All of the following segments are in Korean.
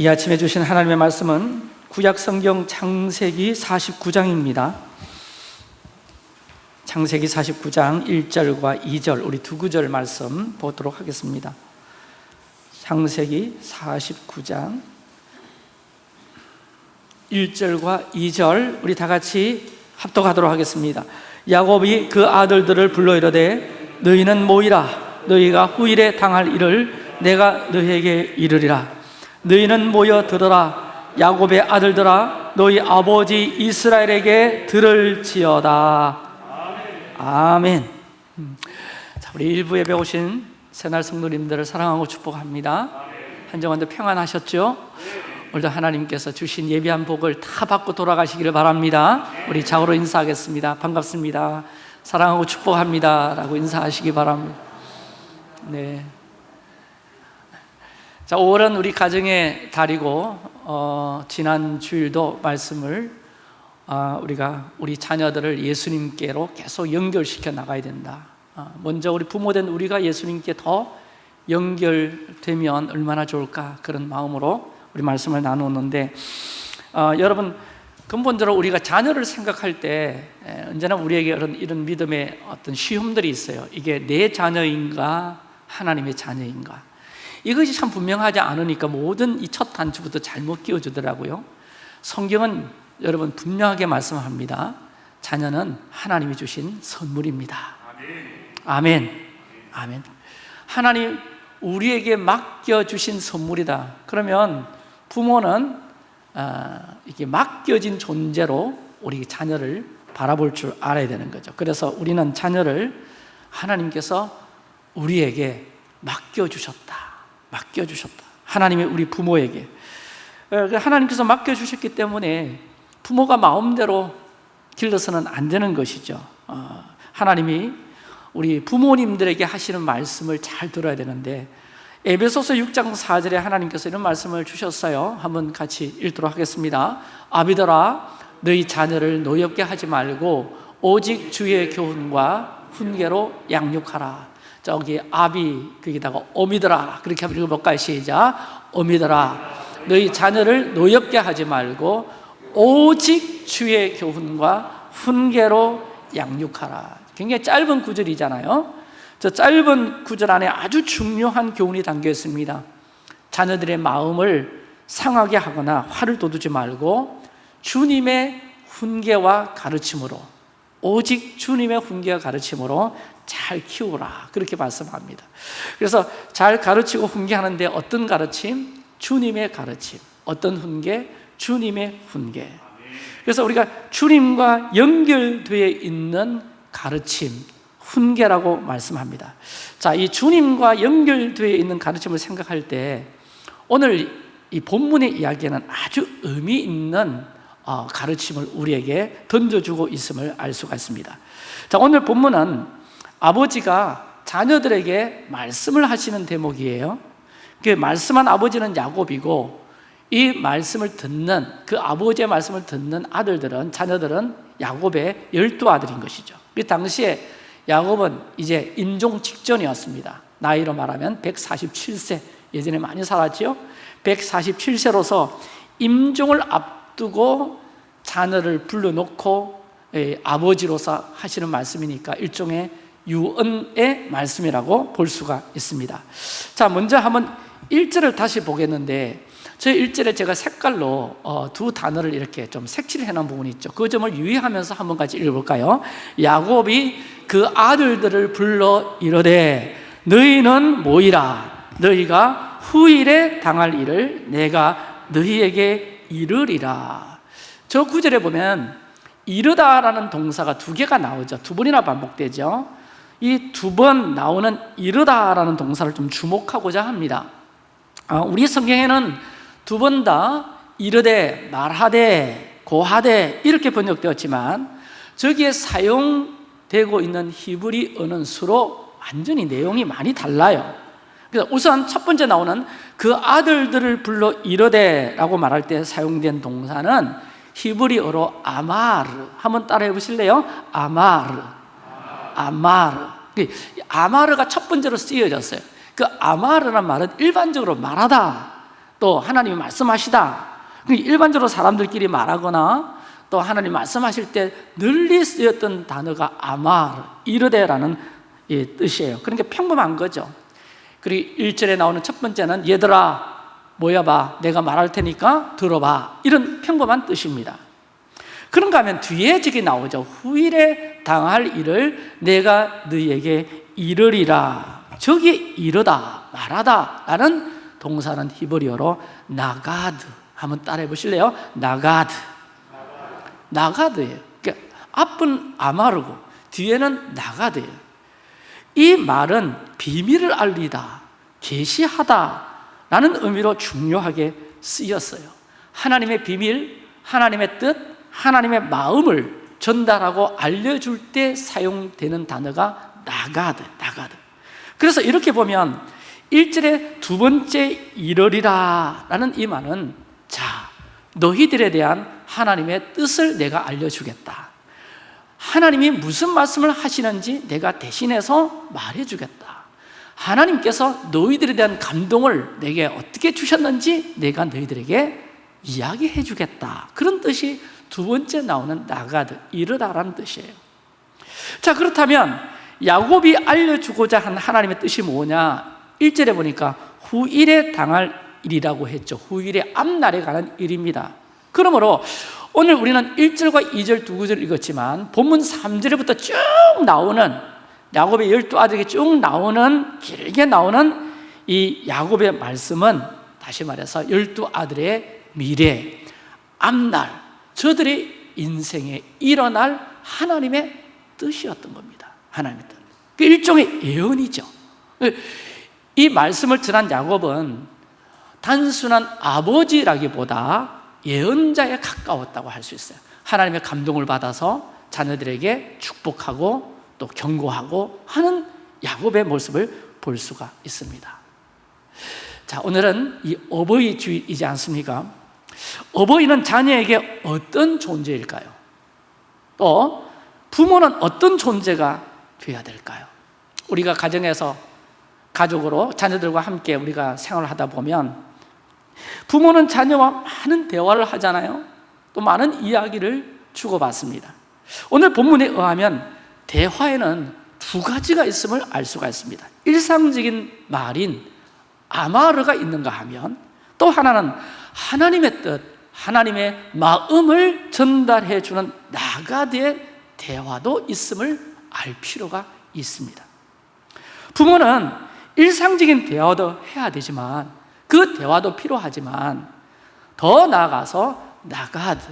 이 아침에 주신 하나님의 말씀은 구약 성경 창세기 49장입니다. 창세기 49장 1절과 2절 우리 두 구절 말씀 보도록 하겠습니다. 창세기 49장 1절과 2절 우리 다 같이 합독하도록 하겠습니다. 야곱이 그 아들들을 불러 이르되 너희는 모이라 너희가 후일에 당할 일을 내가 너희에게 이르리라 너희는 모여 들어라. 야곱의 아들들아 너희 아버지 이스라엘에게 들을지어다. 아멘. 음. 자, 우리 일부 예배 오신 새날 성도님들을 사랑하고 축복합니다. 한정환도 평안하셨죠? 오늘도 하나님께서 주신 예비한 복을 다 받고 돌아가시기를 바랍니다. 우리 자고로 인사하겠습니다. 반갑습니다. 사랑하고 축복합니다. 라고 인사하시기 바랍니다. 네. 자, 5월은 우리 가정의 달이고 어, 지난 주일도 말씀을 어, 우리가 우리 자녀들을 예수님께로 계속 연결시켜 나가야 된다. 어, 먼저 우리 부모된 우리가 예수님께 더 연결되면 얼마나 좋을까 그런 마음으로 우리 말씀을 나누었는데 어, 여러분 근본적으로 우리가 자녀를 생각할 때 에, 언제나 우리에게 이런, 이런 믿음의 어떤 시험들이 있어요. 이게 내 자녀인가 하나님의 자녀인가 이것이 참 분명하지 않으니까 모든 이 첫 단추부터 잘못 끼워주더라고요. 성경은 여러분 분명하게 말씀합니다. 자녀는 하나님이 주신 선물입니다. 아멘. 아멘. 하나님 우리에게 맡겨주신 선물이다. 그러면 부모는 어, 이렇게 맡겨진 존재로 우리 자녀를 바라볼 줄 알아야 되는 거죠. 그래서 우리는 자녀를 하나님께서 우리에게 맡겨주셨다 맡겨주셨다. 하나님이 우리 부모에게. 그 하나님께서 맡겨주셨기 때문에 부모가 마음대로 길러서는 안 되는 것이죠. 어, 하나님이 우리 부모님들에게 하시는 말씀을 잘 들어야 되는데 에베소서 6장 4절에 하나님께서 이런 말씀을 주셨어요. 한번 같이 읽도록 하겠습니다. 아비더라 너희 자녀를 노엽게 하지 말고 오직 주의 교훈과 훈계로 양육하라 저기 아비 거기다가 오미더라. 그렇게 한번 읽어볼까요? 시작. 오미더라. 너희 자녀를 노엽게 하지 말고 오직 주의 교훈과 훈계로 양육하라. 굉장히 짧은 구절이잖아요. 저 짧은 구절 안에 아주 중요한 교훈이 담겨 있습니다. 자녀들의 마음을 상하게 하거나 화를 돋우지 말고 주님의 훈계와 가르침으로 오직 주님의 훈계와 가르침으로 잘 키우라. 그렇게 말씀합니다. 그래서 잘 가르치고 훈계하는데 어떤 가르침? 주님의 가르침. 어떤 훈계? 주님의 훈계. 그래서 우리가 주님과 연결되어 있는 가르침 훈계라고 말씀합니다. 자, 이 주님과 연결되어 있는 가르침을 생각할 때 오늘 이 본문의 이야기는 아주 의미 있는 어, 가르침을 우리에게 던져주고 있음을 알 수가 있습니다. 자, 오늘 본문은 아버지가 자녀들에게 말씀을 하시는 대목이에요. 그 말씀한 아버지는 야곱이고 이 말씀을 듣는 그 아버지의 말씀을 듣는 아들들은 자녀들은 야곱의 열두 아들인 것이죠. 그 당시에 야곱은 이제 임종 직전이었습니다. 나이로 말하면 147세 예전에 많이 살았죠 147세로서 임종을 앞 두고 자녀를 불러놓고 예, 아버지로서 하시는 말씀이니까 일종의 유언의 말씀이라고 볼 수가 있습니다. 자 먼저 한번 1절을 다시 보겠는데 저 1절에 제가 색깔로 어, 두 단어를 이렇게 좀 색칠해 놓은 부분이 있죠. 그 점을 유의하면서 한번 같이 읽어볼까요? 야곱이 그 아들들을 불러 이르되 너희는 모이라. 너희가 후일에 당할 일을 내가 너희에게 이르리라. 저 구절에 보면 이르다라는 동사가 두 개가 나오죠. 두 번이나 반복되죠. 이 두 번 나오는 이르다라는 동사를 좀 주목하고자 합니다. 아, 우리 성경에는 두 번 다 이르되, 말하되, 고하되 이렇게 번역되었지만 저기에 사용되고 있는 히브리어는 수로 완전히 내용이 많이 달라요 그래서 우선 첫 번째 나오는 그 아들들을 불러 이르되 라고 말할 때 사용된 동사는 히브리어로 아마르. 한번 따라해 보실래요? 아마르. 아마르. 그 아마르가 첫 번째로 쓰여졌어요. 그 아마르란 말은 일반적으로 말하다. 또 하나님이 말씀하시다. 그 일반적으로 사람들끼리 말하거나 또 하나님 말씀하실 때 널리 쓰였던 단어가 아마 이르되라는 예, 뜻이에요. 그러니까 평범한 거죠 그리고 1절에 나오는 첫 번째는 얘들아 모여봐. 내가 말할 테니까 들어봐. 이런 평범한 뜻입니다. 그런가 하면 뒤에 저기 나오죠. 후일에 당할 일을 내가 너희에게 이르리라. 저기 이르다 말하다 라는 동사는 히브리어로 나가드. 한번 따라해 보실래요? 나가드. 나가드예요. 그러니까 앞은 아마르고 뒤에는 나가드예요 이 말은 비밀을 알리다 계시하다 라는 의미로 중요하게 쓰였어요. 하나님의 비밀, 하나님의 뜻, 하나님의 마음을 전달하고 알려줄 때 사용되는 단어가 나가드, 나가드. 그래서 이렇게 보면 1절에 두 번째 이르리라 라는 이 말은 자, 너희들에 대한 하나님의 뜻을 내가 알려주겠다 하나님이 무슨 말씀을 하시는지 내가 대신해서 말해주겠다. 하나님께서 너희들에 대한 감동을 내게 어떻게 주셨는지 내가 너희들에게 이야기해 주겠다. 그런 뜻이 두 번째 나오는 나가드, 이르다라는 뜻이에요. 자 그렇다면 야곱이 알려주고자 한 하나님의 뜻이 뭐냐? 1절에 보니까 후일에 당할 일이라고 했죠. 후일의 앞날에 관한 일입니다. 그러므로 오늘 우리는 1절과 2절 두 구절 읽었지만 본문 3절부터 쭉 나오는 야곱의 열두 아들에게 쭉 나오는 길게 나오는 이 야곱의 말씀은 다시 말해서 열두 아들의 미래, 앞날 저들의 인생에 일어날 하나님의 뜻이었던 겁니다 하나님의 뜻. 그 일종의 예언이죠 이 말씀을 전한 야곱은 단순한 아버지라기보다 예언자에 가까웠다고 할 수 있어요 하나님의 감동을 받아서 자녀들에게 축복하고 또 경고하고 하는 야곱의 모습을 볼 수가 있습니다 자 오늘은 이 어버이 주일이지 않습니까? 어버이는 자녀에게 어떤 존재일까요? 또 부모는 어떤 존재가 되어야 될까요? 우리가 가정에서 가족으로 자녀들과 함께 우리가 생활을 하다 보면 부모는 자녀와 많은 대화를 하잖아요. 또 많은 이야기를 주고받습니다. 오늘 본문에 의하면 대화에는 두 가지가 있음을 알 수가 있습니다. 일상적인 말인 아마르가 있는가 하면 또 하나는 하나님의 뜻, 하나님의 마음을 전달해 주는 나가드의 대화도 있음을 알 필요가 있습니다. 부모는 일상적인 대화도 해야 되지만 그 대화도 필요하지만 더 나아가서 나가드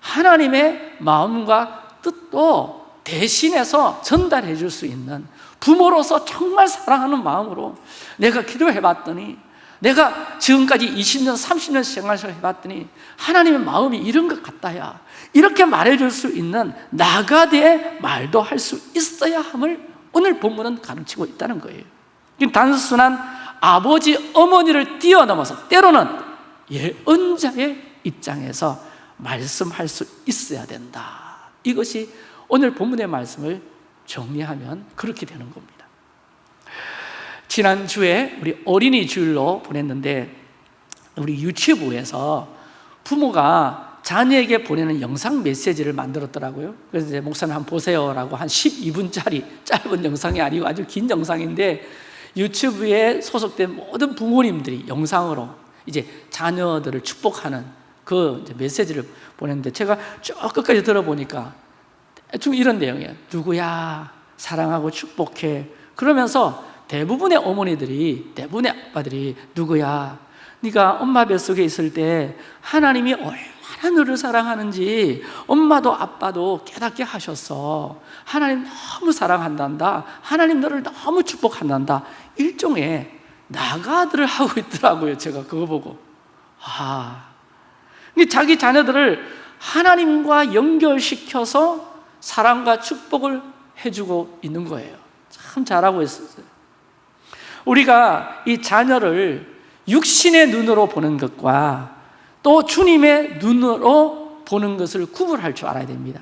하나님의 마음과 뜻도 대신해서 전달해 줄 수 있는 부모로서 정말 사랑하는 마음으로 내가 기도해 봤더니 내가 지금까지 20년, 30년 생활을 해봤더니 하나님의 마음이 이런 것 같다야 이렇게 말해줄 수 있는 나가대의 말도 할 수 있어야 함을 오늘 본문은 가르치고 있다는 거예요. 단순한 아버지, 어머니를 뛰어넘어서 때로는 예언자의 입장에서 말씀할 수 있어야 된다. 이것이 오늘 본문의 말씀을 정리하면 그렇게 되는 겁니다. 지난주에 우리 어린이 주일로 보냈는데 우리 유튜브에서 부모가 자녀에게 보내는 영상 메시지를 만들었더라고요. 그래서 이제 목사님 한번 보세요라고 한 12분짜리 짧은 영상이 아니고 아주 긴 영상인데 유튜브에 소속된 모든 부모님들이 영상으로 이제 자녀들을 축복하는 그 메시지를 보냈는데 제가 쭉 끝까지 들어보니까 대충 이런 내용이에요. 누구야? 사랑하고 축복해. 그러면서 대부분의 어머니들이 대부분의 아빠들이 누구야? 네가 엄마 뱃속에 있을 때 하나님이 얼 너를 사랑하는지 엄마도 아빠도 깨닫게 하셨어 하나님 너무 사랑한단다. 하나님 너를 너무 축복한단다. 일종의 나가들을 하고 있더라고요 제가 그거 보고. 아, 자기 자녀들을 하나님과 연결시켜서 사랑과 축복을 해주고 있는 거예요. 참 잘하고 있었어요. 우리가 이 자녀를 육신의 눈으로 보는 것과 또 주님의 눈으로 보는 것을 구분할 줄 알아야 됩니다.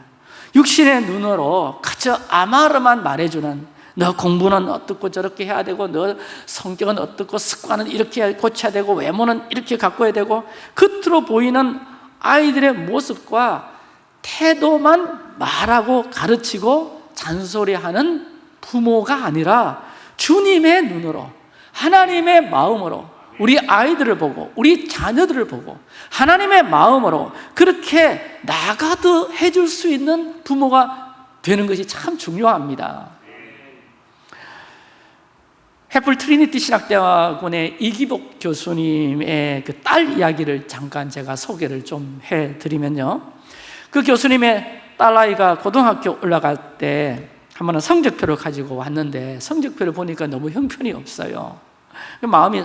육신의 눈으로 그저 아마르만 말해주는 너 공부는 어떻고 저렇게 해야 되고 너 성격은 어떻고 습관은 이렇게 고쳐야 되고 외모는 이렇게 가꿔야 되고 겉으로 보이는 아이들의 모습과 태도만 말하고 가르치고 잔소리하는 부모가 아니라 주님의 눈으로 하나님의 마음으로 우리 아이들을 보고 우리 자녀들을 보고 하나님의 마음으로 그렇게 나가도 해줄 수 있는 부모가 되는 것이 참 중요합니다. 횃불 트리니티 신학대학원의 이기복 교수님의 그 딸 이야기를 잠깐 제가 소개를 좀 해드리면요. 그 교수님의 딸아이가 고등학교 올라갈 때 한 번은 성적표를 가지고 왔는데 성적표를 보니까 너무 형편이 없어요. 마음이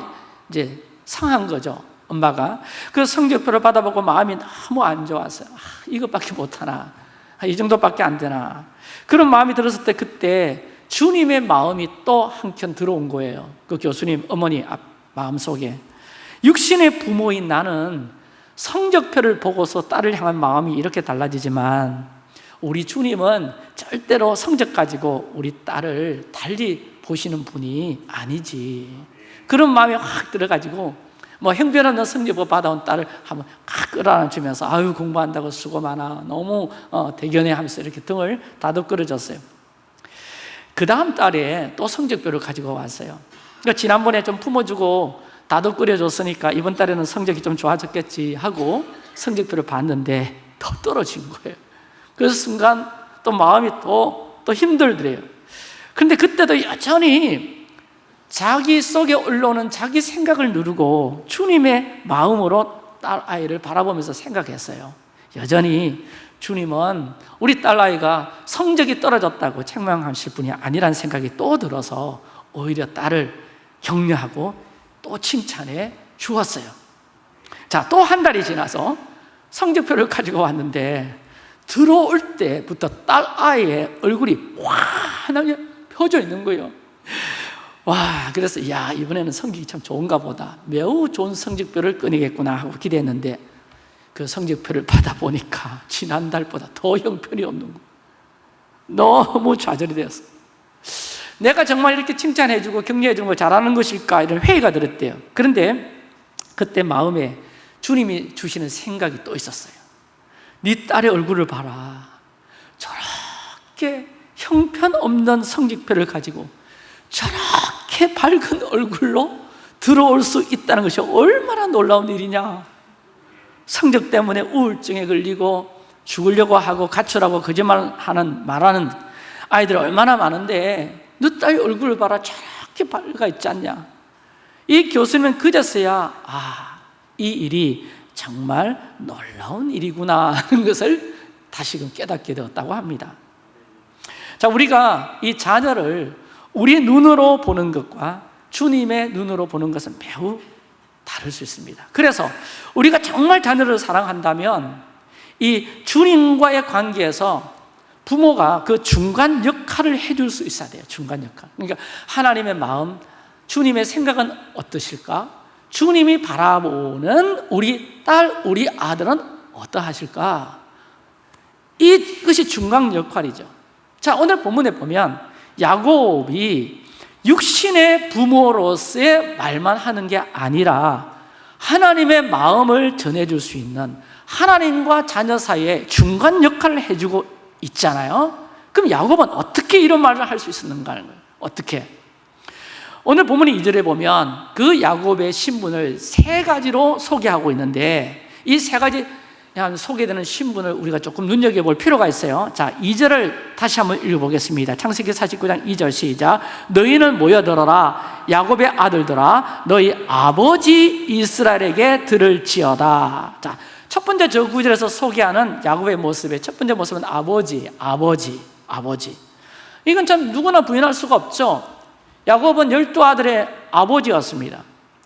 이제 상한 거죠 엄마가. 그 성적표를 받아보고 마음이 너무 안 좋았어요 아, 이것밖에 못하나 아, 이 정도밖에 안 되나. 그런 마음이 들었을 때 그때 주님의 마음이 또 한켠 들어온 거예요. 그 교수님 어머니 마음속에. 육신의 부모인 나는 성적표를 보고서 딸을 향한 마음이 이렇게 달라지지만 우리 주님은 절대로 성적 가지고 우리 딸을 달리 보시는 분이 아니지 그런 마음이 확 들어가지고 뭐 형편없는 성적표 받아온 딸을 한번 칵 끌어안으면서 아유 공부한다고 수고 많아. 너무 어, 대견해 하면서 이렇게 등을 다독거려줬어요. 그 다음 달에 또 성적표를 가지고 왔어요. 그러니까 지난번에 좀 품어주고 다독거려줬으니까 이번 달에는 성적이 좀 좋아졌겠지 하고 성적표를 봤는데 더 떨어진 거예요. 그래서 순간 또 마음이 또, 또 힘들더래요. 그런데 그때도 여전히 자기 속에 올라오는 자기 생각을 누르고 주님의 마음으로 딸아이를 바라보면서 생각했어요. 여전히 주님은 우리 딸아이가 성적이 떨어졌다고 책망하실 분이 아니라는 생각이 또 들어서 오히려 딸을 격려하고 또 칭찬해 주었어요. 자, 또 한 달이 지나서 성적표를 가지고 왔는데 들어올 때부터 딸아이의 얼굴이 환하게 펴져 있는 거예요 와, 그래서 야 이번에는 성적이 참 좋은가 보다. 매우 좋은 성적표를 꺼내겠구나 하고 기대했는데 그 성적표를 받아보니까 지난달보다 더 형편이 없는 거. 너무 좌절이 되었어. 내가 정말 이렇게 칭찬해주고 격려해주는 걸 잘하는 것일까 이런 회의가 들었대요. 그런데 그때 마음에 주님이 주시는 생각이 또 있었어요 네 딸의 얼굴을 봐라. 저렇게 형편없는 성적표를 가지고 저렇게 밝은 얼굴로 들어올 수 있다는 것이 얼마나 놀라운 일이냐. 성적 때문에 우울증에 걸리고 죽으려고 하고 가출하고 거짓말하는 말하는 아이들 얼마나 많은데 너 딸 얼굴을 봐라. 저렇게 밝아 있지 않냐. 이 교수님은 그제서야 아, 이 일이 정말 놀라운 일이구나 하는 것을 다시금 깨닫게 되었다고 합니다. 자, 우리가 이 자녀를 우리 눈으로 보는 것과 주님의 눈으로 보는 것은 매우 다를 수 있습니다 그래서 우리가 정말 자녀를 사랑한다면 이 주님과의 관계에서 부모가 그 중간 역할을 해줄 수 있어야 돼요 중간 역할 그러니까 하나님의 마음, 주님의 생각은 어떠실까? 주님이 바라보는 우리 딸, 우리 아들은 어떠하실까? 이것이 중간 역할이죠 자 오늘 본문에 보면 야곱이 육신의 부모로서의 말만 하는 게 아니라 하나님의 마음을 전해줄 수 있는 하나님과 자녀 사이에 중간 역할을 해주고 있잖아요 그럼 야곱은 어떻게 이런 말을 할 수 있었는가 어떻게? 오늘 본문 2절에 보면 그 야곱의 신분을 세 가지로 소개하고 있는데 이 세 가지 소개되는 신분을 우리가 조금 눈여겨볼 필요가 있어요. 자, 2절을 다시 한번 읽어보겠습니다. 창세기 49장 2절 시작. 너희는 모여들어라. 야곱의 아들들아 너희 아버지 이스라엘에게 들을 지어다. 자, 첫 번째 저 구절에서 소개하는 야곱의 모습의 첫 번째 모습은 아버지, 아버지, 아버지. 이건 참 누구나 부인할 수가 없죠. 야곱은 열두 아들의 아버지였습니다.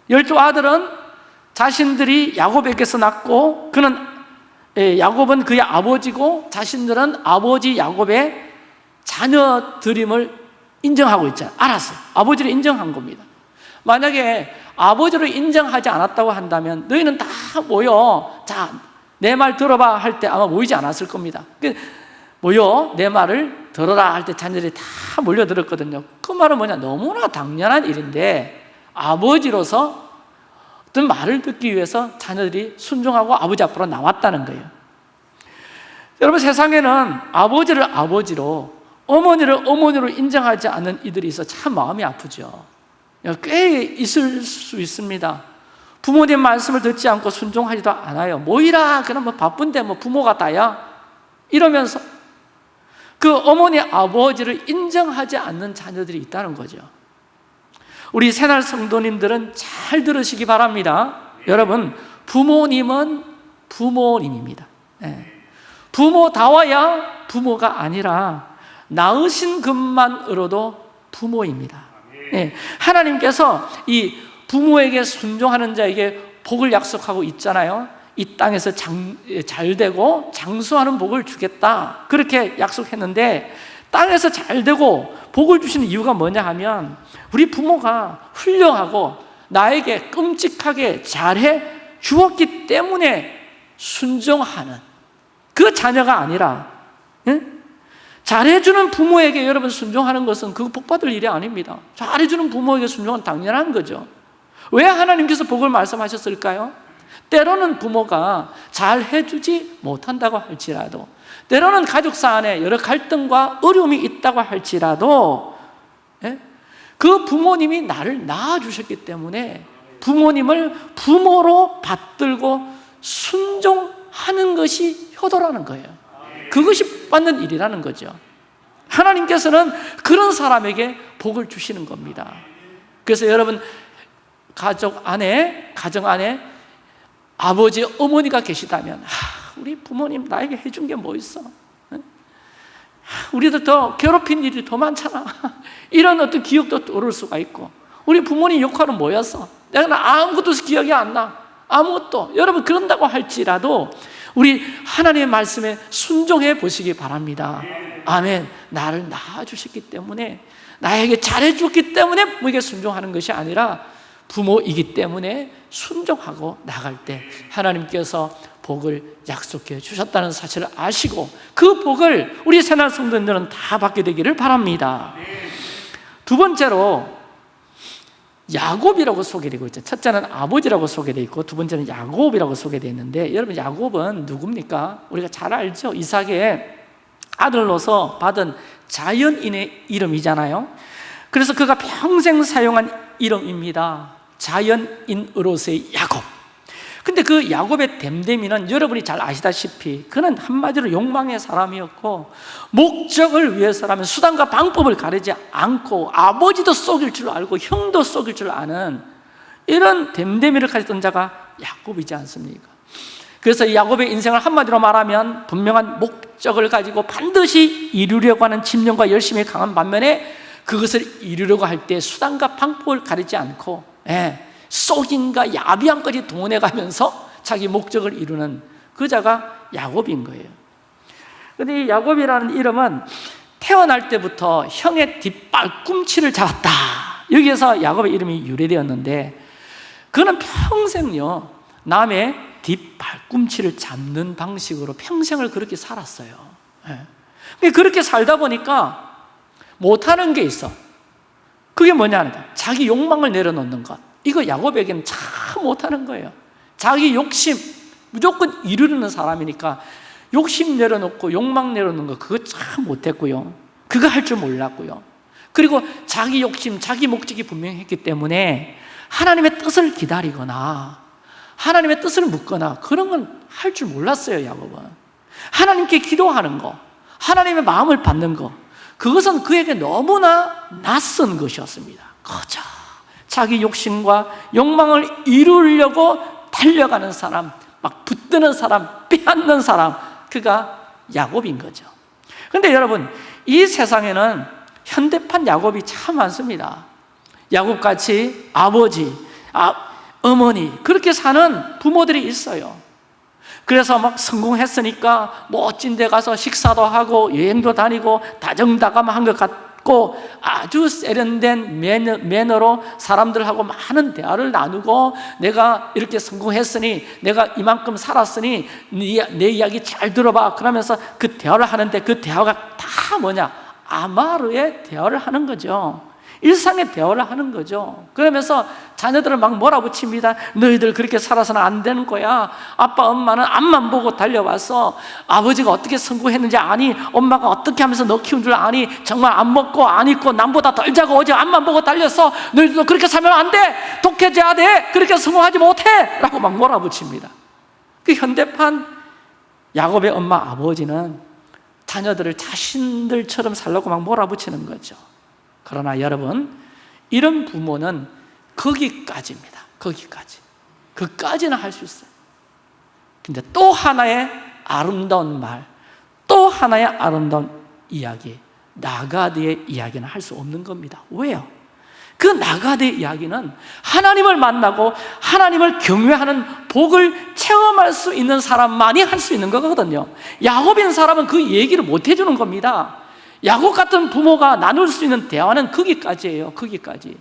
열두 아들은 자신들이 야곱에게서 낳고 그는 예, 야곱은 그의 아버지고 자신들은 아버지 야곱의 자녀들임을 인정하고 있잖아요. 알았어요. 아버지를 인정한 겁니다. 만약에 아버지를 인정하지 않았다고 한다면 너희는 다 모여 자 내 말 들어봐 할 때 아마 모이지 않았을 겁니다. 그 모여 내 말을 들어라 할 때 자녀들이 다 몰려들었거든요. 그 말은 뭐냐? 너무나 당연한 일인데 아버지로서 어떤 말을 듣기 위해서 자녀들이 순종하고 아버지 앞으로 나왔다는 거예요. 여러분 세상에는 아버지를 아버지로 어머니를 어머니로 인정하지 않는 이들이 있어 참 마음이 아프죠. 꽤 있을 수 있습니다. 부모님 말씀을 듣지 않고 순종하지도 않아요. 뭐이라 그럼 뭐 바쁜데 뭐 부모가 다야? 이러면서 그 어머니 아버지를 인정하지 않는 자녀들이 있다는 거죠 우리 새날 성도님들은 잘 들으시기 바랍니다. 여러분 부모님은 부모님입니다. 예. 부모다워야 부모가 아니라 낳으신 것만으로도 부모입니다. 예. 하나님께서 이 부모에게 순종하는 자에게 복을 약속하고 있잖아요. 이 땅에서 장, 잘 되고 장수하는 복을 주겠다. 그렇게 약속했는데 땅에서 잘 되고 복을 주시는 이유가 뭐냐 하면 우리 부모가 훌륭하고 나에게 끔찍하게 잘해 주었기 때문에 순종하는 그 자녀가 아니라 예? 잘해주는 부모에게 여러분 순종하는 것은 그 복받을 일이 아닙니다 잘해주는 부모에게 순종은 당연한 거죠 왜 하나님께서 복을 말씀하셨을까요? 때로는 부모가 잘 해주지 못한다고 할지라도 때로는 가족사 안에 여러 갈등과 어려움이 있다고 할지라도 예? 그 부모님이 나를 낳아주셨기 때문에 부모님을 부모로 받들고 순종하는 것이 효도라는 거예요. 그것이 받는 일이라는 거죠. 하나님께서는 그런 사람에게 복을 주시는 겁니다. 그래서 여러분 가족 안에 가정 안에 아버지 어머니가 계시다면 하, 우리 부모님 나에게 해준 게 뭐 있어? 우리도 더 괴롭힌 일이 더 많잖아. 이런 어떤 기억도 떠오를 수가 있고. 우리 부모님 역할은 뭐였어? 내가 아무것도 기억이 안나. 아무것도. 여러분 그런다고 할지라도 우리 하나님의 말씀에 순종해 보시기 바랍니다. 아멘. 나를 낳아주셨기 때문에 나에게 잘해줬기 때문에 부모에게 순종하는 것이 아니라 부모이기 때문에 순종하고 나갈 때 하나님께서 복을 약속해 주셨다는 사실을 아시고 그 복을 우리 새날 성도님들은 다 받게 되기를 바랍니다. 두 번째로 야곱이라고 소개되고 있죠. 첫째는 아버지라고 소개되어 있고 두 번째는 야곱이라고 소개되어 있는데 여러분 야곱은 누굽니까? 우리가 잘 알죠? 이삭의 아들로서 받은 자연인의 이름이잖아요. 그래서 그가 평생 사용한 이름입니다. 자연인으로서의 야곱 근데 그 야곱의 댐댐이는 여러분이 잘 아시다시피 그는 한마디로 욕망의 사람이었고 목적을 위해서라면 수단과 방법을 가리지 않고 아버지도 속일 줄 알고 형도 속일 줄 아는 이런 댐댐이를 가졌던 자가 야곱이지 않습니까? 그래서 야곱의 인생을 한마디로 말하면 분명한 목적을 가지고 반드시 이루려고 하는 집념과 열심이 강한 반면에 그것을 이루려고 할 때 수단과 방법을 가리지 않고 예, 속인과 야비함까지 동원해 가면서 자기 목적을 이루는 그 자가 야곱인 거예요. 근데 이 야곱이라는 이름은 태어날 때부터 형의 뒷발꿈치를 잡았다. 여기에서 야곱의 이름이 유래되었는데 그는 평생요 남의 뒷발꿈치를 잡는 방식으로 평생을 그렇게 살았어요. 예. 그렇게 살다 보니까 못하는 게 있어. 그게 뭐냐는 거야. 자기 욕망을 내려놓는 것 이거 야곱에게는 참 못하는 거예요. 자기 욕심 무조건 이루는 사람이니까 욕심 내려놓고 욕망 내려놓는 거 그거 참 못했고요. 그거 할 줄 몰랐고요. 그리고 자기 욕심, 자기 목적이 분명했기 때문에 하나님의 뜻을 기다리거나 하나님의 뜻을 묻거나 그런 건 할 줄 몰랐어요 야곱은. 하나님께 기도하는 거 하나님의 마음을 받는 거 그것은 그에게 너무나 낯선 것이었습니다. 그저 자기 욕심과 욕망을 이루려고 달려가는 사람 막 붙드는 사람, 빼앗는 사람 그가 야곱인 거죠. 그런데 여러분 이 세상에는 현대판 야곱이 참 많습니다. 야곱같이 아버지, 아, 어머니 그렇게 사는 부모들이 있어요. 그래서 막 성공했으니까 멋진 데 가서 식사도 하고 여행도 다니고 다정다감한 것 같 고 받고 아주 세련된 매너, 매너로 사람들하고 많은 대화를 나누고 내가 이렇게 성공했으니 내가 이만큼 살았으니 네, 내 이야기 잘 들어봐. 그러면서 그 대화를 하는데 그 대화가 다 뭐냐? 아마르의 대화를 하는 거죠. 일상의 대화를 하는 거죠. 그러면서 자녀들을 막 몰아붙입니다. 너희들 그렇게 살아서는 안 되는 거야. 아빠 엄마는 앞만 보고 달려와서 아버지가 어떻게 성공했는지 아니 엄마가 어떻게 하면서 너 키운 줄 아니 정말 안 먹고 안 입고 남보다 덜 자고 어제 앞만 보고 달려서 너희들도 그렇게 살면 안돼. 독해져야 돼. 그렇게 성공하지 못해. 라고 막 몰아붙입니다. 그 현대판 야곱의 엄마 아버지는 자녀들을 자신들처럼 살라고 막 몰아붙이는 거죠. 그러나 여러분 이런 부모는 거기까지입니다. 거기까지. 그까지는 할 수 있어요. 근데 또 하나의 아름다운 말, 또 하나의 아름다운 이야기 나가드의 이야기는 할 수 없는 겁니다. 왜요? 그 나가드의 이야기는 하나님을 만나고 하나님을 경외하는 복을 체험할 수 있는 사람만이 할 수 있는 거거든요. 야곱인 사람은 그 얘기를 못 해주는 겁니다. 야곱 같은 부모가 나눌 수 있는 대화는 거기까지예요. 거기까지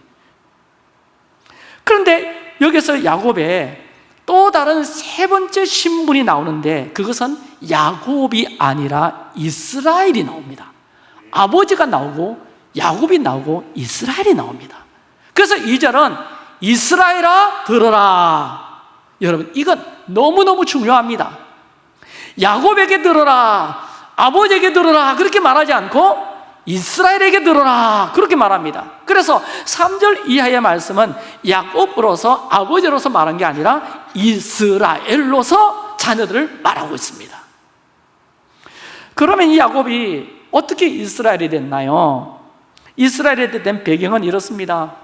그런데 여기서 야곱의 또 다른 세 번째 신분이 나오는데 그것은 야곱이 아니라 이스라엘이 나옵니다. 아버지가 나오고 야곱이 나오고 이스라엘이 나옵니다. 그래서 이절은 이스라엘아 들어라. 여러분 이건 너무너무 중요합니다. 야곱에게 들어라. 아버지에게 들어라. 그렇게 말하지 않고 이스라엘에게 들어라. 그렇게 말합니다. 그래서 3절 이하의 말씀은 야곱으로서 아버지로서 말한 게 아니라 이스라엘로서 자녀들을 말하고 있습니다. 그러면 이 야곱이 어떻게 이스라엘이 됐나요? 이스라엘이 된 배경은 이렇습니다.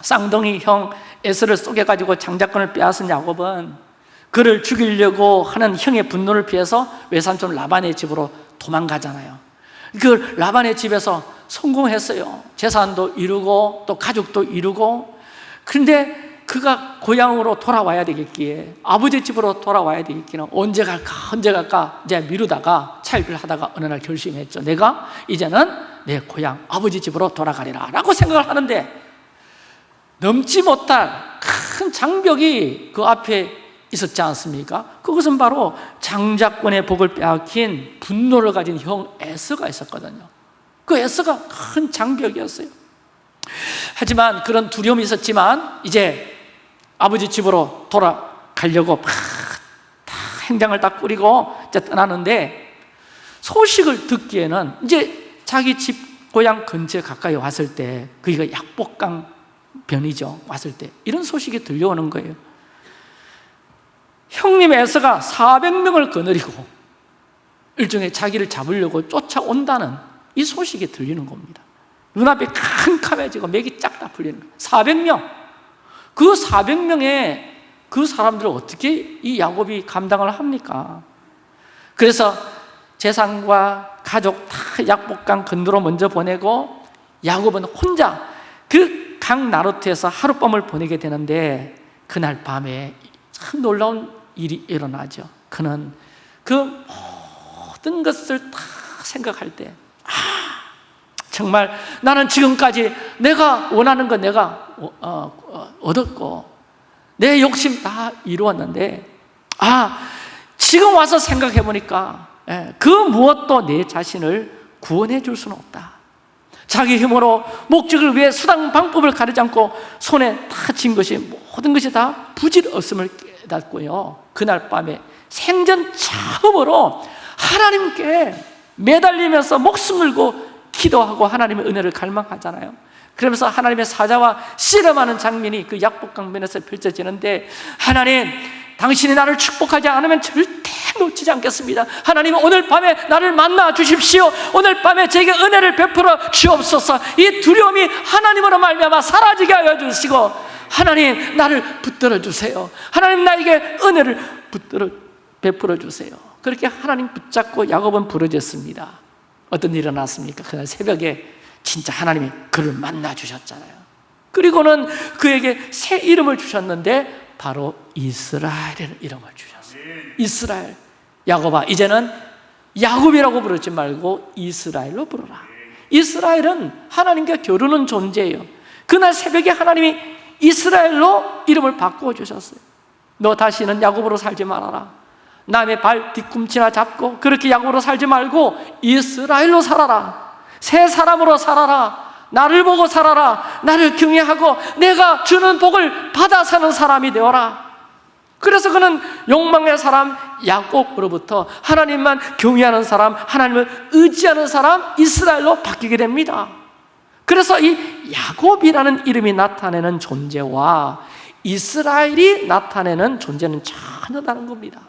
쌍둥이 형 에스를 쏘개가지고 장자권을 빼앗은 야곱은 그를 죽이려고 하는 형의 분노를 피해서 외삼촌 라반의 집으로 도망가잖아요 그 라반의 집에서 성공했어요. 재산도 이루고 또 가족도 이루고. 그런데 그가 고향으로 돌아와야 되겠기에 아버지 집으로 돌아와야 되겠기는 언제 갈까 언제 갈까 이제 미루다가 차일을 하다가 어느 날 결심했죠. 내가 이제는 내 고향 아버지 집으로 돌아가리라 라고 생각을 하는데 넘지 못할 큰 장벽이 그 앞에 있었지 않습니까? 그것은 바로 장자권의 복을 빼앗긴 분노를 가진 형 에스가 있었거든요. 그 에스가 큰 장벽이었어요. 하지만 그런 두려움이 있었지만 이제 아버지 집으로 돌아가려고 막 다 행장을 다 꾸리고 이제 떠나는데 소식을 듣기에는 이제 자기 집 고향 근처에 가까이 왔을 때 그게 약복강 변이죠. 왔을 때 이런 소식이 들려오는 거예요 형님 에서가 400명을 거느리고 일종의 자기를 잡으려고 쫓아온다는 이 소식이 들리는 겁니다. 눈앞에 캄캄해지고 맥이 쫙다 풀리는 거예요. 400명. 그 400명의 그 사람들을 어떻게 이 야곱이 감당을 합니까? 그래서 재산과 가족 다 약복강 건너로 먼저 보내고 야곱은 혼자 그 강 나루트에서 하룻밤을 보내게 되는데 그날 밤에 참 놀라운 일이 일어나죠. 그는 그 모든 것을 다 생각할 때 아, 정말 나는 지금까지 내가 원하는 거 내가 어, 어, 얻었고 내 욕심 다 이루었는데 아 지금 와서 생각해 보니까 예, 그 무엇도 내 자신을 구원해 줄 수는 없다 자기 힘으로 목적을 위해 수단 방법을 가리지 않고 손에 다쥔 것이 모든 것이 다 부질없음을 깨닫고요. 그날 밤에 생전 처음으로 하나님께 매달리면서 목숨 걸고 기도하고 하나님의 은혜를 갈망하잖아요. 그러면서 하나님의 사자와 씨름하는 장면이 그 약복강변에서 펼쳐지는데 하나님 당신이 나를 축복하지 않으면 절대 놓치지 않겠습니다. 하나님 오늘 밤에 나를 만나 주십시오. 오늘 밤에 제게 은혜를 베풀어 주옵소서. 이 두려움이 하나님으로 말미암아 사라지게 하여 주시고 하나님 나를 붙들어 주세요. 하나님 나에게 은혜를 붙들어 베풀어 주세요. 그렇게 하나님 붙잡고 야곱은 부르짖습니다. 어떤 일이 일어났습니까? 그날 새벽에 진짜 하나님이 그를 만나 주셨잖아요. 그리고는 그에게 새 이름을 주셨는데 바로 이스라엘이라는 이름을 주셨어요. 이스라엘 야곱아 이제는 야곱이라고 부르지 말고 이스라엘로 부르라. 이스라엘은 하나님과 겨루는 존재예요. 그날 새벽에 하나님이 이스라엘로 이름을 바꾸어 주셨어요. 너 다시는 야곱으로 살지 말아라. 남의 발 뒤꿈치나 잡고 그렇게 야곱으로 살지 말고 이스라엘로 살아라. 새 사람으로 살아라 나를 보고 살아라. 나를 경외하고 내가 주는 복을 받아 사는 사람이 되어라. 그래서 그는 욕망의 사람 야곱으로부터 하나님만 경외하는 사람 하나님을 의지하는 사람 이스라엘로 바뀌게 됩니다. 그래서 이 야곱이라는 이름이 나타내는 존재와 이스라엘이 나타내는 존재는 전혀 다른 겁니다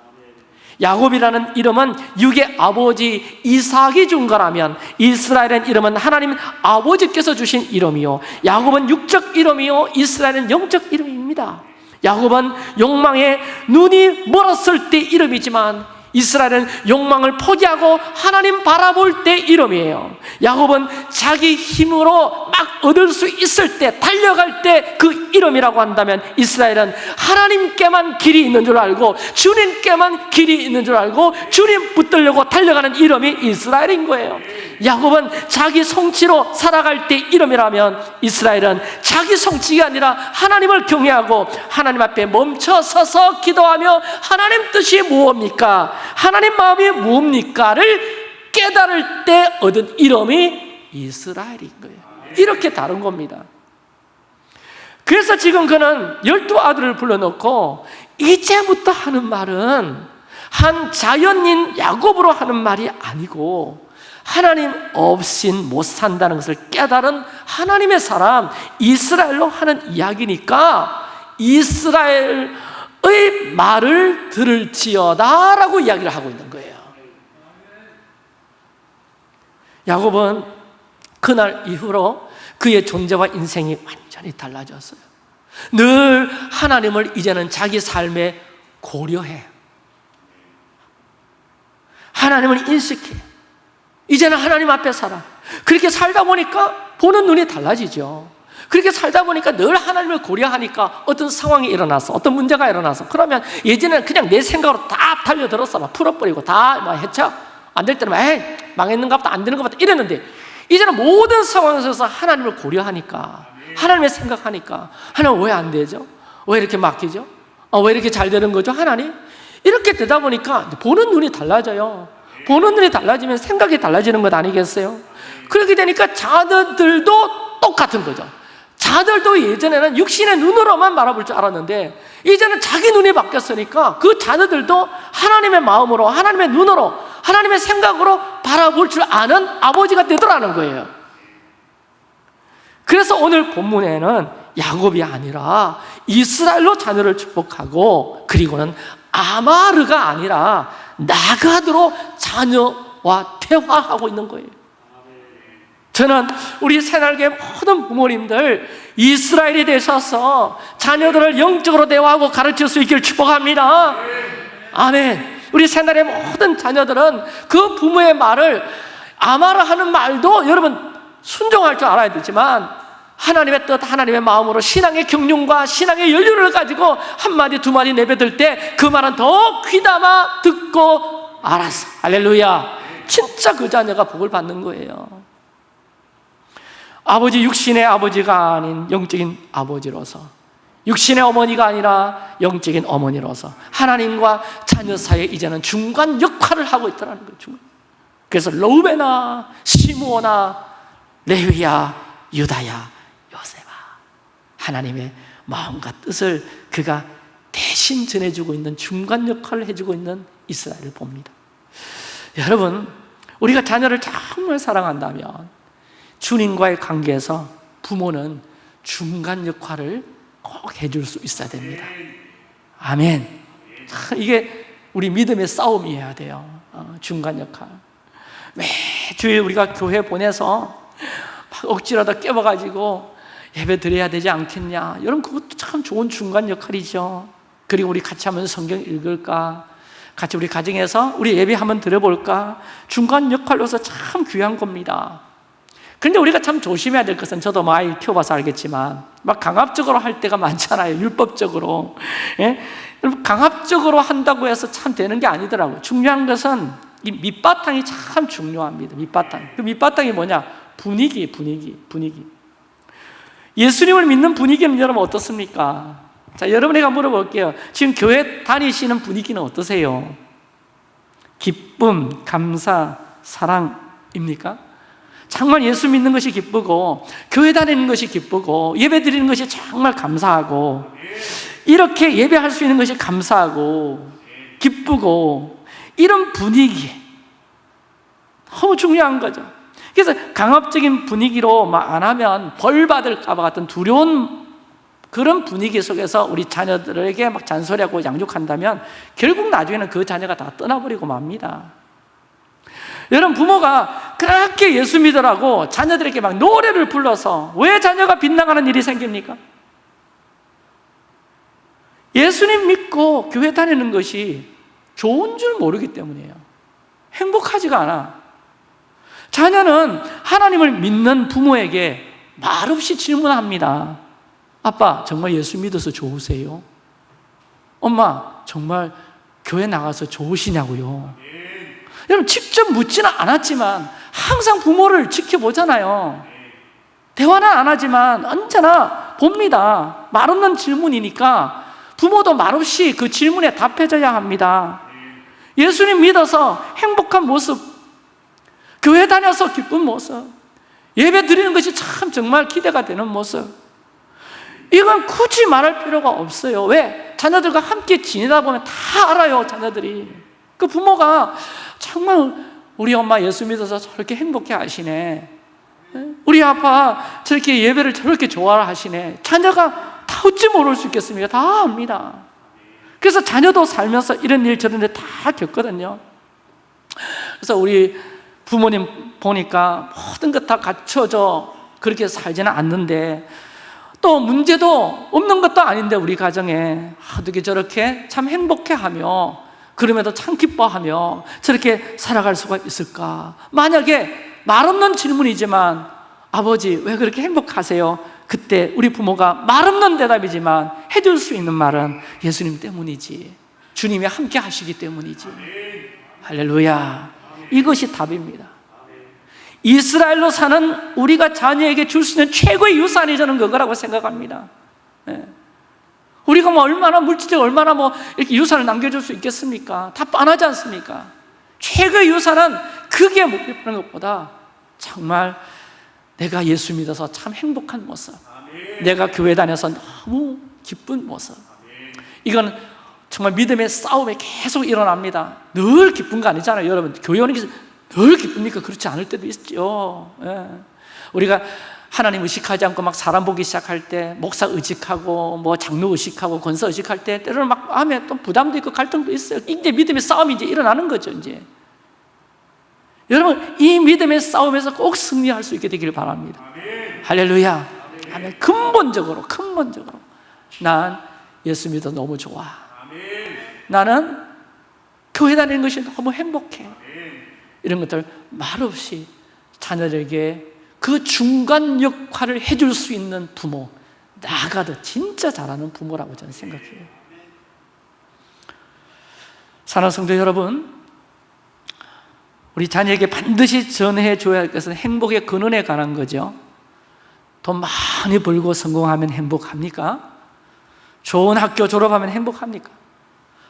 야곱이라는 이름은 육의 아버지 이삭이 준 거라면 이스라엘의 이름은 하나님 아버지께서 주신 이름이요. 야곱은 육적 이름이요. 이스라엘은 영적 이름입니다. 야곱은 욕망에 눈이 멀었을 때 이름이지만 이스라엘은 욕망을 포기하고 하나님 바라볼 때 이름이에요 야곱은 자기 힘으로 막 얻을 수 있을 때 달려갈 때 그 이름이라고 한다면 이스라엘은 하나님께만 길이 있는 줄 알고 주님께만 길이 있는 줄 알고 주님 붙들려고 달려가는 이름이 이스라엘인 거예요 야곱은 자기 성취로 살아갈 때 이름이라면 이스라엘은 자기 성취가 아니라 하나님을 경외하고 하나님 앞에 멈춰 서서 기도하며 하나님 뜻이 무엇입니까? 하나님 마음이 무엇입니까를 깨달을 때 얻은 이름이 이스라엘인 거예요. 이렇게 다른 겁니다. 그래서 지금 그는 열두 아들을 불러놓고 이제부터 하는 말은 한 자연인 야곱으로 하는 말이 아니고 하나님 없인 못 산다는 것을 깨달은 하나님의 사람 이스라엘로 하는 이야기니까 이스라엘 의 말을 들을지어다 라고 이야기를 하고 있는 거예요. 야곱은 그날 이후로 그의 존재와 인생이 완전히 달라졌어요. 늘 하나님을 이제는 자기 삶에 고려해. 하나님을 인식해. 이제는 하나님 앞에 살아. 그렇게 살다 보니까 보는 눈이 달라지죠 그렇게 살다 보니까 늘 하나님을 고려하니까 어떤 상황이 일어나서 어떤 문제가 일어나서 그러면 예전에는 그냥 내 생각으로 다 달려들었어 막 풀어버리고 다 막 해쳐 안 될 때는 에이 망했는가 보다 안 되는 것 같다 이랬는데 이제는 모든 상황에서 하나님을 고려하니까 하나님의 생각하니까 하나님 왜 안 되죠? 왜 이렇게 막히죠? 어, 왜 이렇게 잘 되는 거죠? 하나님? 이렇게 되다 보니까 보는 눈이 달라져요 보는 눈이 달라지면 생각이 달라지는 것 아니겠어요? 그렇게 되니까 자녀들도 똑같은 거죠 자들도 예전에는 육신의 눈으로만 바라볼 줄 알았는데 이제는 자기 눈이 바뀌었으니까 그 자녀들도 하나님의 마음으로 하나님의 눈으로 하나님의 생각으로 바라볼 줄 아는 아버지가 되더라는 거예요. 그래서 오늘 본문에는 야곱이 아니라 이스라엘로 자녀를 축복하고 그리고는 아마르가 아니라 나가드로 자녀와 대화하고 있는 거예요 저는 우리 새날개 모든 부모님들 이스라엘이 되셔서 자녀들을 영적으로 대화하고 가르칠 수 있기를 축복합니다. 아멘. 우리 새날의 모든 자녀들은 그 부모의 말을 아마라 하는 말도 여러분 순종할 줄 알아야 되지만 하나님의 뜻, 하나님의 마음으로 신앙의 경륜과 신앙의 연륜을 가지고 한마디 두마디 내뱉을 때 그 말은 더 귀담아 듣고 알았어. 할렐루야. 진짜 그 자녀가 복을 받는 거예요 아버지 육신의 아버지가 아닌 영적인 아버지로서 육신의 어머니가 아니라 영적인 어머니로서 하나님과 자녀 사이에 이제는 중간 역할을 하고 있다는 거죠 그래서 로베나 시므오나 레위야 유다야 요세바 하나님의 마음과 뜻을 그가 대신 전해주고 있는 중간 역할을 해주고 있는 이스라엘을 봅니다. 여러분 우리가 자녀를 정말 사랑한다면 주님과의 관계에서 부모는 중간 역할을 꼭 해줄 수 있어야 됩니다. 아멘. 이게 우리 믿음의 싸움이어야 돼요. 어, 중간 역할. 매주일 우리가 교회 보내서 억지로다 깨워가지고 예배 드려야 되지 않겠냐. 여러분 그것도 참 좋은 중간 역할이죠. 그리고 우리 같이 한번 성경 읽을까? 같이 우리 가정에서 우리 예배 한번 드려볼까? 중간 역할로서 참 귀한 겁니다 근데 우리가 참 조심해야 될 것은 저도 뭐 아이 키워봐서 알겠지만 막 강압적으로 할 때가 많잖아요 율법적으로 예? 강압적으로 한다고 해서 참 되는 게 아니더라고요 중요한 것은 이 밑바탕이 참 중요합니다 밑바탕 그 밑바탕이 뭐냐? 분위기, 분위기, 분위기. 예수님을 믿는 분위기는 여러분 어떻습니까? 자, 여러분에게 물어볼게요. 지금 교회 다니시는 분위기는 어떠세요? 기쁨, 감사, 사랑입니까? 정말 예수 믿는 것이 기쁘고 교회 다니는 것이 기쁘고 예배 드리는 것이 정말 감사하고 이렇게 예배할 수 있는 것이 감사하고 기쁘고 이런 분위기 너무 중요한 거죠. 그래서 강압적인 분위기로 막 안 하면 벌 받을까 봐 같은 두려운 그런 분위기 속에서 우리 자녀들에게 막 잔소리하고 양육한다면 결국 나중에는 그 자녀가 다 떠나버리고 맙니다. 여러분 부모가 그렇게 예수 믿으라고 자녀들에게 막 노래를 불러서 왜 자녀가 빗나가는 일이 생깁니까? 예수님 믿고 교회 다니는 것이 좋은 줄 모르기 때문이에요. 행복하지가 않아. 자녀는 하나님을 믿는 부모에게 말없이 질문합니다. 아빠, 정말 예수 믿어서 좋으세요? 엄마, 정말 교회 나가서 좋으시냐고요? 여러분, 직접 묻지는 않았지만 항상 부모를 지켜보잖아요. 대화는 안 하지만 언제나 봅니다. 말없는 질문이니까 부모도 말없이 그 질문에 답해줘야 합니다. 예수님 믿어서 행복한 모습, 교회 다녀서 기쁜 모습, 예배 드리는 것이 참 정말 기대가 되는 모습. 이건 굳이 말할 필요가 없어요. 왜? 자녀들과 함께 지내다 보면 다 알아요, 자녀들이. 그 부모가 정말 우리 엄마 예수 믿어서 저렇게 행복해 하시네. 우리 아빠 저렇게 예배를 저렇게 좋아하시네. 자녀가 다 어찌 모를 수 있겠습니까? 다 압니다. 그래서 자녀도 살면서 이런 일 저런 일 다 겪거든요. 그래서 우리 부모님 보니까 모든 것 다 갖춰져 그렇게 살지는 않는데 또 문제도 없는 것도 아닌데 우리 가정에 어떻게 저렇게 참 행복해하며 그럼에도 참 기뻐하며 저렇게 살아갈 수가 있을까? 만약에 말없는 질문이지만 아버지 왜 그렇게 행복하세요? 그때 우리 부모가 말없는 대답이지만 해줄 수 있는 말은 예수님 때문이지 주님이 함께 하시기 때문이지 할렐루야 이것이 답입니다 이스라엘로 사는 우리가 자녀에게 줄 수 있는 최고의 유산이 저는 그거라고 생각합니다 네. 우리가 뭐 얼마나 물질적 얼마나 뭐 이렇게 유산을 남겨줄 수 있겠습니까? 다 뻔하지 않습니까? 최고의 유산은 그게 목표하는 것보다 정말 내가 예수 믿어서 참 행복한 모습 내가 교회 다녀서 너무 기쁜 모습 이건 정말 믿음의 싸움에 계속 일어납니다 늘 기쁜 거 아니잖아요 여러분 교회 오는 게 늘 기쁩니까? 그렇지 않을 때도 있죠 예. 우리가 하나님 의식하지 않고 막 사람 보기 시작할 때 목사 의식하고 뭐 장로 의식하고 권사 의식할 때 때로는 막 마음에 또 부담도 있고 갈등도 있어요. 이제 믿음의 싸움이 이제 일어나는 거죠 이제. 여러분 이 믿음의 싸움에서 꼭 승리할 수 있게 되기를 바랍니다. 할렐루야. 아멘. 근본적으로 근본적으로. 난 예수 믿어 너무 좋아. 나는 교회 다니는 것이 너무 행복해. 이런 것들 말없이 자녀들에게 그 중간 역할을 해줄 수 있는 부모 나가도 진짜 잘하는 부모라고 저는 생각해요 사랑 성도 여러분 우리 자녀에게 반드시 전해 줘야 할 것은 행복의 근원에 관한 거죠 돈 많이 벌고 성공하면 행복합니까? 좋은 학교 졸업하면 행복합니까?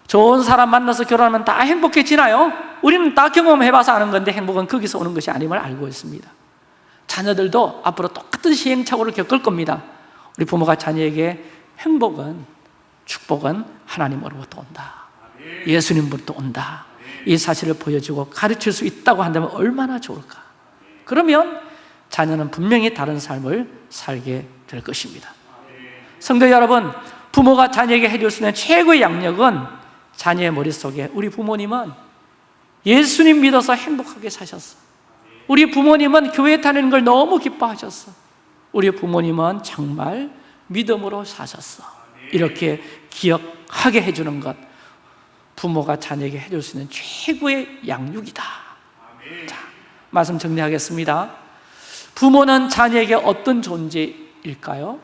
좋은 사람 만나서 결혼하면 다 행복해지나요? 우리는 다 경험해봐서 아는 건데 행복은 거기서 오는 것이 아님을 알고 있습니다 자녀들도 앞으로 똑같은 시행착오를 겪을 겁니다. 우리 부모가 자녀에게 행복은 축복은 하나님으로부터 온다. 예수님부터 온다. 이 사실을 보여주고 가르칠 수 있다고 한다면 얼마나 좋을까? 그러면 자녀는 분명히 다른 삶을 살게 될 것입니다. 성도 여러분 부모가 자녀에게 해줄 수 있는 최고의 양력은 자녀의 머릿속에 우리 부모님은 예수님 믿어서 행복하게 사셨어 우리 부모님은 교회 다니는 걸 너무 기뻐하셨어. 우리 부모님은 정말 믿음으로 사셨어. 이렇게 기억하게 해주는 것. 부모가 자녀에게 해줄 수 있는 최고의 양육이다. 자, 말씀 정리하겠습니다. 부모는 자녀에게 어떤 존재일까요?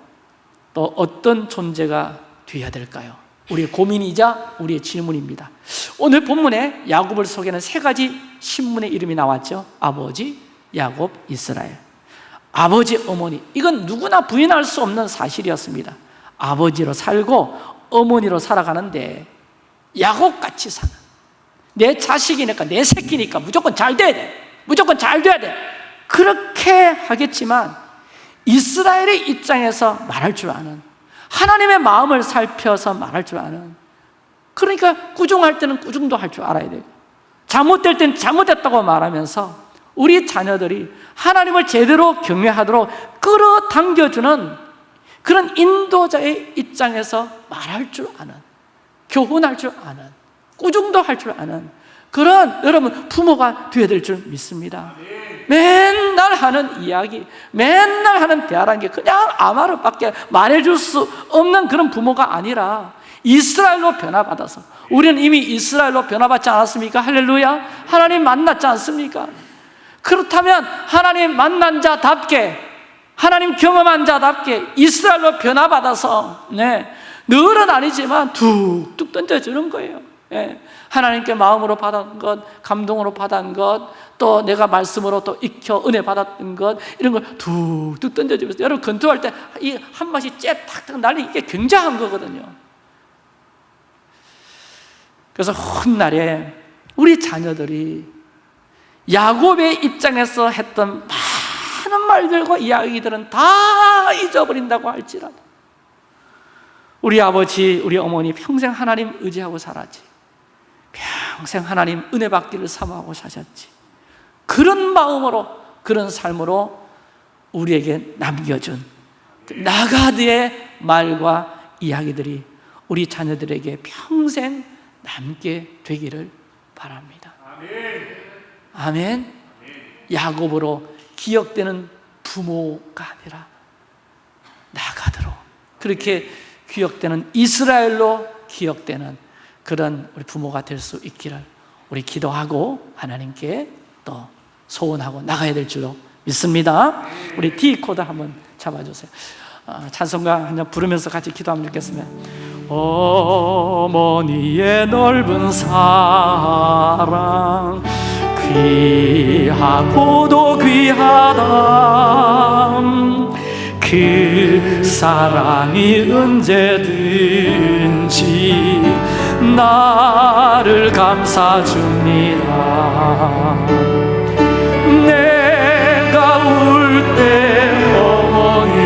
또 어떤 존재가 되어야 될까요? 우리의 고민이자 우리의 질문입니다. 오늘 본문에 야곱을 소개하는 세 가지 신문의 이름이 나왔죠. 아버지, 야곱, 이스라엘. 아버지, 어머니. 이건 누구나 부인할 수 없는 사실이었습니다. 아버지로 살고 어머니로 살아가는데 야곱같이 사는 내 자식이니까 내 새끼니까 무조건 잘 돼야 돼. 무조건 잘 돼야 돼. 그렇게 하겠지만 이스라엘의 입장에서 말할 줄 아는 하나님의 마음을 살펴서 말할 줄 아는. 그러니까 꾸중할 때는 꾸중도 할 줄 알아야 되고 잘못될 때는 잘못됐다고 말하면서 우리 자녀들이 하나님을 제대로 경외하도록 끌어당겨주는 그런 인도자의 입장에서 말할 줄 아는 교훈할 줄 아는 꾸중도 할 줄 아는 그런 여러분 부모가 되어야 될 줄 믿습니다 맨날 하는 이야기 맨날 하는 대화라는 게 그냥 아마르밖에 말해줄 수 없는 그런 부모가 아니라 이스라엘로 변화받아서 우리는 이미 이스라엘로 변화받지 않았습니까? 할렐루야 하나님 만났지 않습니까? 그렇다면 하나님 만난 자답게 하나님 경험한 자답게 이스라엘로 변화받아서 네, 늘은 아니지만 툭툭 던져주는 거예요 예, 하나님께 마음으로 받은 것, 감동으로 받은 것, 또 내가 말씀으로 또 익혀 은혜 받았던 것 이런 걸 툭툭 던져주면서 여러분 건투할 때 이 한 맛이 째 탁탁 날리 이게 굉장한 거거든요. 그래서 훗날에 우리 자녀들이 야곱의 입장에서 했던 많은 말들과 이야기들은 다 잊어버린다고 할지라도 우리 아버지, 우리 어머니 평생 하나님 의지하고 살았지 평생 하나님 은혜 받기를 사모하고 사셨지. 그런 마음으로 그런 삶으로 우리에게 남겨준 그 나가드의 말과 이야기들이 우리 자녀들에게 평생 남게 되기를 바랍니다. 아멘. 야곱으로 기억되는 부모가 아니라 나가드로 그렇게 기억되는 이스라엘로 기억되는 그런 우리 부모가 될 수 있기를 우리 기도하고 하나님께 또 소원하고 나가야 될 줄로 믿습니다. 우리 D 코드 한번 잡아주세요. 어, 찬송가 한 장 부르면서 같이 기도하면 좋겠습니다. 어머니의 넓은 사랑 귀하고도 귀하다. 그 사랑이 언제든지 나를 감싸줍니다. 내가 울 때 어머니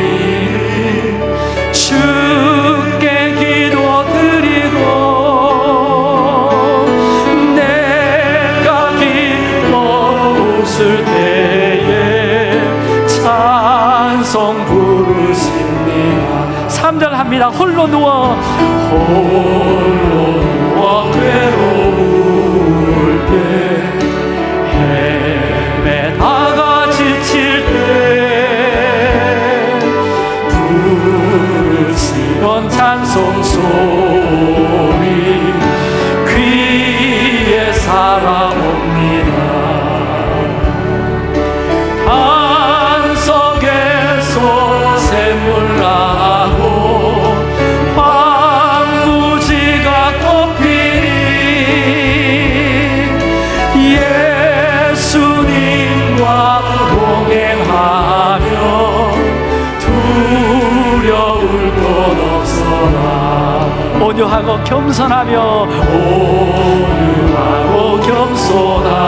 주께 기도드리고 내가 기뻐 웃을 때에 찬송 부르십니다. 3절 합니다. 홀로 누워 찬송 소 온유하고 겸손하며 온유하고 겸손하며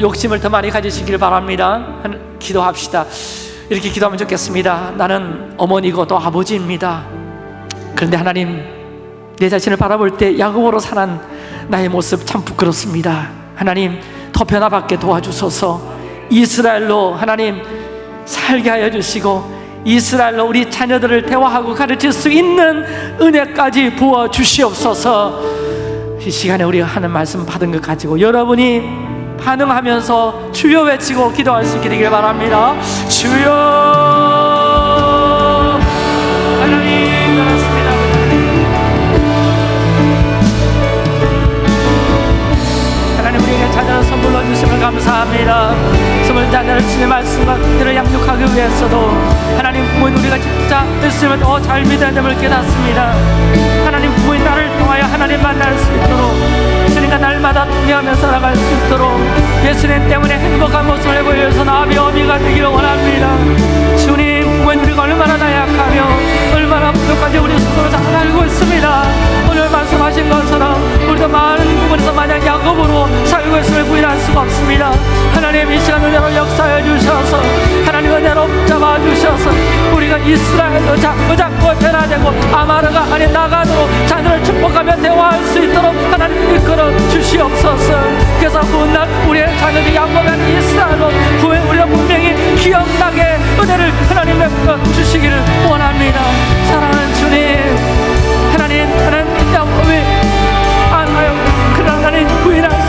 욕심을 더 많이 가지시길 바랍니다. 한- 기도합시다. 이렇게 기도하면 좋겠습니다. 나는 어머니고 또 아버지입니다. 그런데 하나님 내 자신을 바라볼 때 야곱으로 사는 나의 모습 참 부끄럽습니다. 하나님 더 변화받게 도와주소서. 이스라엘로 하나님 살게 하여 주시고 이스라엘로 우리 자녀들을 대화하고 가르칠 수 있는 은혜까지 부어 주시옵소서. 이 시간에 우리가 하는 말씀 받은 것 가지고 여러분이 반응하면서 주여 외치고 기도할 수 있게 되길 바랍니다. 주여 감사합니다. 선물 자녀를 주의 말씀과 그들을 양육하기 위해서도 하나님 부모인 우리가 진짜 예수님을 더잘 믿어야 됨을 깨닫습니다. 하나님 부모인 나를 통하여 하나님 만날 수 있도록 예수님과 날마다 동의하며 살아갈 수 있도록 예수님 때문에 행복한 모습을 내보여서 나비 어미가 되기를 원합니다. 주님 부모인 우리가 얼마나 수가 없습니다. 하나님 이 시간 은혜로 역사해 주셔서 하나님 은혜로 붙잡아 주셔서 우리가 이스라엘도 자꾸 자꾸 변화되고 아마르가 아닌 나가도록 자녀를 축복하며 대화할 수 있도록 하나님 이끌어 주시옵소서. 그래서 훗날 우리의 자녀들이 양보한 이스라엘로 후에 우리가 분명히 기억나게 은혜를 하나님 베풀어 주시기를 원합니다. 사랑하는 주님 하나님 하나님 야곱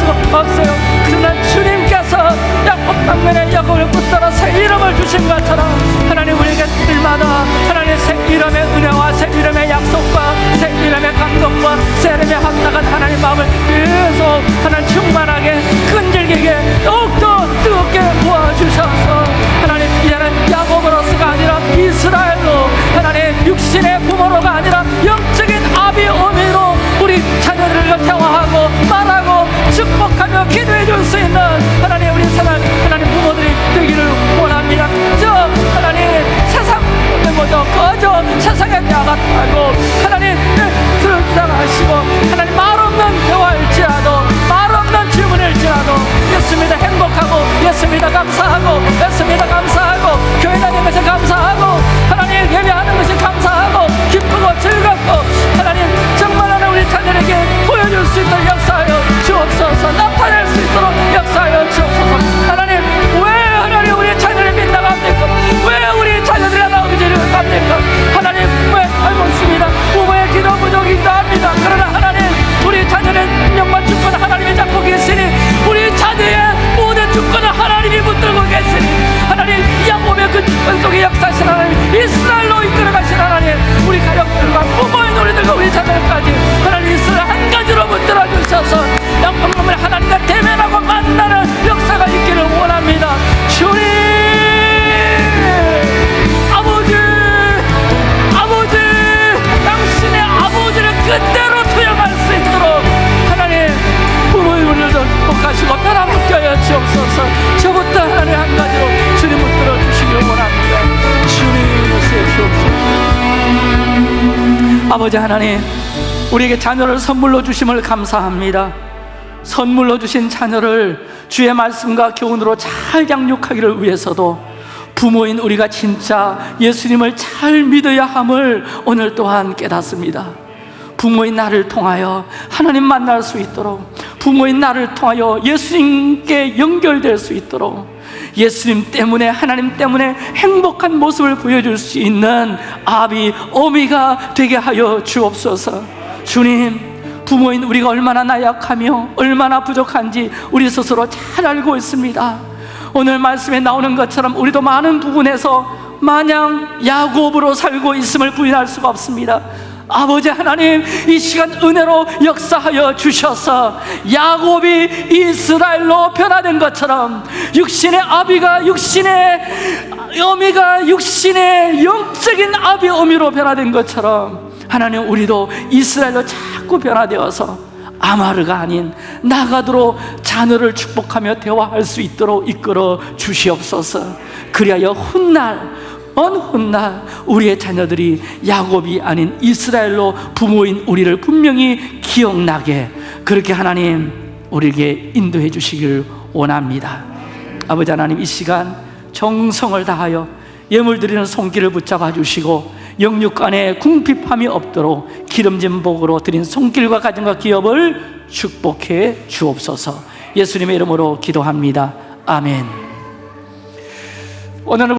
수가 없어요. 그러나 주님께서 야곱 당면에 야곱을 붙들어 새 이름을 주신 것처럼 하나님 우리에게 일마다 하나님 새 이름의 은혜와 새 이름의 약속과 새 이름의 감동과 새 이름의 합당한 하나님 마음을 계속 하나님 충만하게 끈질기게 더욱더 뜨겁게 부어주셔서 하나님 이제는 야곱으로서가 아니라 이스라엘로 하나님 육신의 부모로가 아니라 영적인 아비 어미로 우리 자녀들을 대화하고 말하고 축복하며 기도해 줄 수 있는 하나님 우리 사랑 하나님 부모들이 되기를 원합니다. 저 하나님 세상 모두 거저 세상에 나갔다고 하나님 들어가시고 하나님 말 없는 대화일지라도 말 없는 질문일지라도 예수입니다 주옵소서. 저부터 하나님 한 가지로 주님 붙들어 주시기를 원합니다. 주님 주옵소서 아버지 하나님 우리에게 자녀를 선물로 주심을 감사합니다. 선물로 주신 자녀를 주의 말씀과 교훈으로 잘 양육하기를 위해서도 부모인 우리가 진짜 예수님을 잘 믿어야 함을 오늘 또한 깨닫습니다. 부모인 나를 통하여 하나님 만날 수 있도록 부모인 나를 통하여 예수님께 연결될 수 있도록 예수님 때문에 하나님 때문에 행복한 모습을 보여줄 수 있는 아비 어미가 되게 하여 주옵소서. 주님 부모인 우리가 얼마나 나약하며 얼마나 부족한지 우리 스스로 잘 알고 있습니다. 오늘 말씀에 나오는 것처럼 우리도 많은 부분에서 마냥 야곱으로 살고 있음을 부인할 수가 없습니다 아버지 하나님 이 시간 은혜로 역사하여 주셔서 야곱이 이스라엘로 변화된 것처럼 육신의 아비가 육신의 어미가 육신의 영적인 아비 어미로 변화된 것처럼 하나님 우리도 이스라엘로 자꾸 변화되어서 아마르가 아닌 나가도록 자녀를 축복하며 대화할 수 있도록 이끌어 주시옵소서. 그리하여 훗날 어느 훗날 우리의 자녀들이 야곱이 아닌 이스라엘로 부모인 우리를 분명히 기억나게 그렇게 하나님 우리에게 인도해 주시길 원합니다. 아버지 하나님 이 시간 정성을 다하여 예물 드리는 손길을 붙잡아 주시고 영육간에 궁핍함이 없도록 기름진 복으로 드린 손길과 가정과 기업을 축복해 주옵소서. 예수님의 이름으로 기도합니다. 아멘. 오늘은